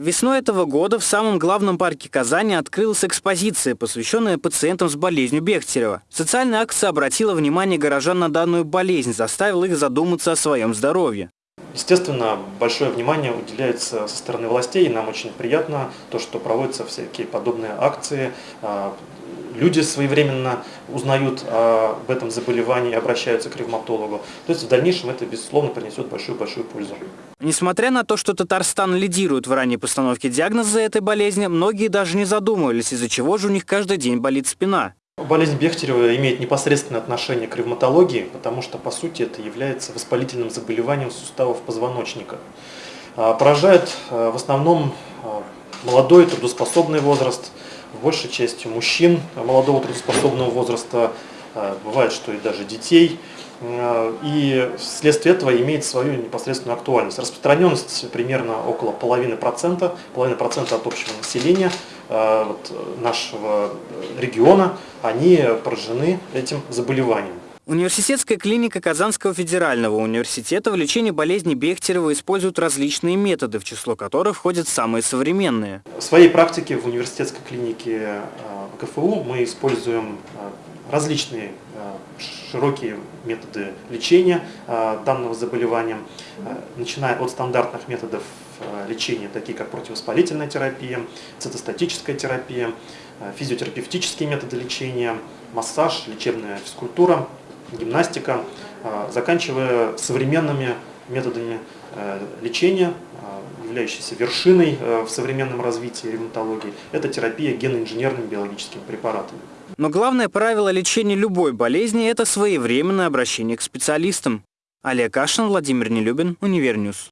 Весной этого года в самом главном парке Казани открылась экспозиция, посвященная пациентам с болезнью Бехтерева. Социальная акция обратила внимание горожан на данную болезнь, заставила их задуматься о своем здоровье. Естественно, большое внимание уделяется со стороны властей, и нам очень приятно то, что проводятся всякие подобные акции. А, люди своевременно узнают об этом заболевании и обращаются к ревматологу. То есть в дальнейшем это, безусловно, принесет большую-большую пользу. Несмотря на то, что Татарстан лидирует в ранней постановке диагноза этой болезни, многие даже не задумывались, из-за чего же у них каждый день болит спина. Болезнь Бехтерева имеет непосредственное отношение к ревматологии, потому что, по сути, это является воспалительным заболеванием суставов позвоночника. А, поражает а, в основном а, молодой трудоспособный возраст, большей части мужчин молодого трудоспособного возраста, бывает, что и даже детей. И вследствие этого имеет свою непосредственную актуальность. Распространенность примерно около половины процента, половины процента от общего населения – вот, нашего региона, они поражены этим заболеванием. Университетская клиника Казанского федерального университета в лечении болезни Бехтерева использует различные методы, в число которых входят самые современные. В своей практике в университетской клинике э, КФУ мы используем э, различные широкие методы лечения данного заболевания, начиная от стандартных методов Э, лечения, такие как противовоспалительная терапия, цитостатическая терапия, э, физиотерапевтические методы лечения, массаж, лечебная физкультура, гимнастика, э, заканчивая современными методами лечения, являющейся вершиной в современном развитии ревматологии, это терапия геноинженерными биологическими препаратами. Но главное правило лечения любой болезни – это своевременное обращение к специалистам. Олег Кашин, Владимир Нелюбин, Univer News.